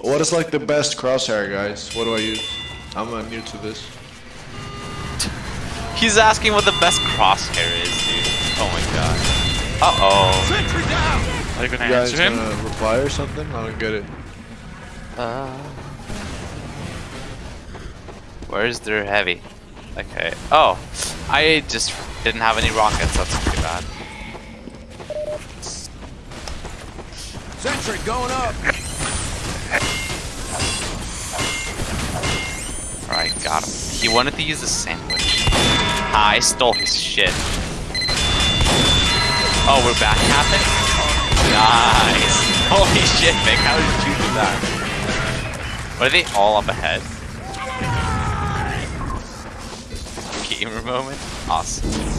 What is like the best crosshair, guys? What do I use? I'm uh, new to this. He's asking what the best crosshair is, dude. Oh my god. Uh oh. Sentry down! Are you gonna You guys answer him? gonna reply or something? I don't get it. Uh, where's their heavy? Okay. Oh, I just didn't have any rockets. That's pretty bad. Sentry going up! got him. He wanted to use the sandwich. Ah, I stole his shit. Oh, we're back capping? Nice. Holy shit, Vic, how did you do that? What Are they all up ahead? Gamer moment? Awesome.